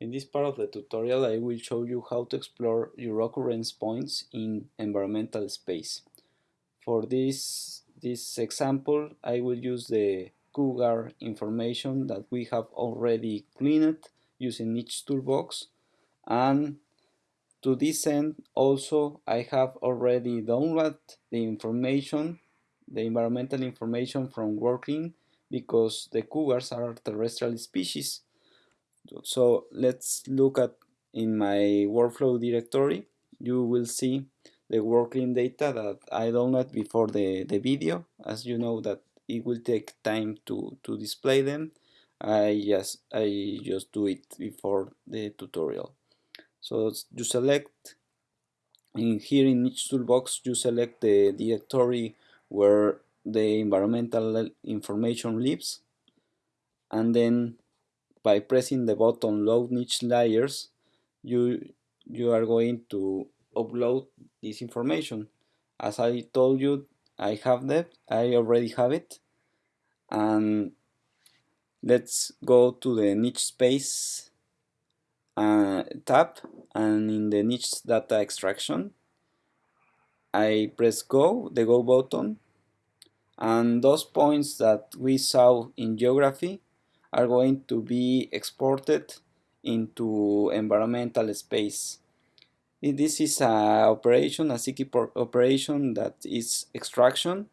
In this part of the tutorial I will show you how to explore your occurrence points in environmental space. For this, this example I will use the Cougar information that we have already cleaned using NicheToolBox and to this end also I have already downloaded the information, the environmental information from WorldClim because the cougars are terrestrial species so let's look at in my workflow directory you will see the WorldClim data that I downloaded before the, the video. As you know that it will take time to, to display them. I just I just do it before the tutorial. So you select in here in NicheToolBox you select the directory where the environmental information lives. And then by pressing the button load niche layers you you are going to upload this information. As I told you I have that I already have it. And let's go to the niche space uh, tab. And in the niche data extraction I press go the go button. And those points that we saw in geography are going to be exported into environmental space. This is an operation, a CKey operation that is extraction.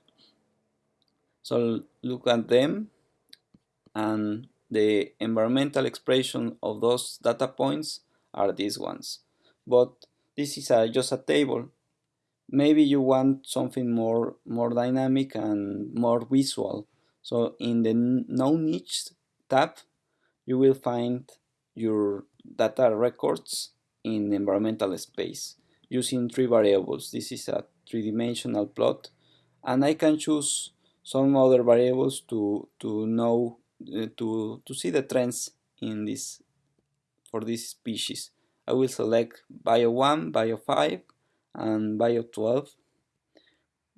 So look at them and the environmental expression of those data points are these ones. But this is a, just a table. Maybe you want something more, more dynamic and more visual. So in the no niche tab, you will find your data records in environmental space using three variables. This is a three-dimensional plot and I can choose some other variables to, to know, uh, to, to see the trends in this, for this species. I will select Bio 1, Bio 5 and Bio 12.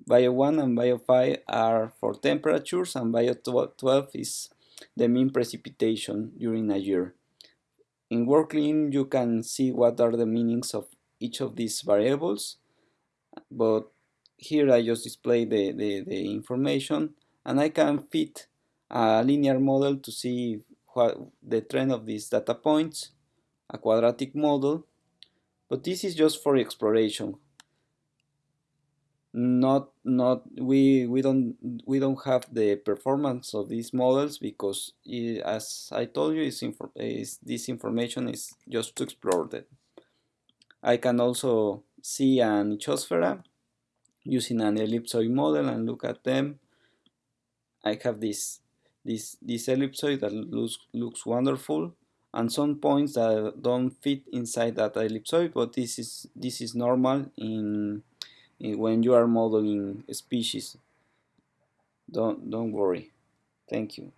Bio 1 and Bio 5 are for temperatures and Bio 12 is the mean precipitation during a year. In WorldClim you can see what are the meanings of each of these variables, but here I just display the, the, the information and I can fit a linear model to see what the trend of these data points, a quadratic model, but this is just for exploration not not we we don't we don't have the performance of these models because it, as I told you is, is this information is just to explore them. I can also see an ichthyosphere using an ellipsoid model and look at them. I have this this this ellipsoid that looks looks wonderful and some points that don't fit inside that ellipsoid but this is this is normal in when you are modeling species. Don't, don't worry. Thank you.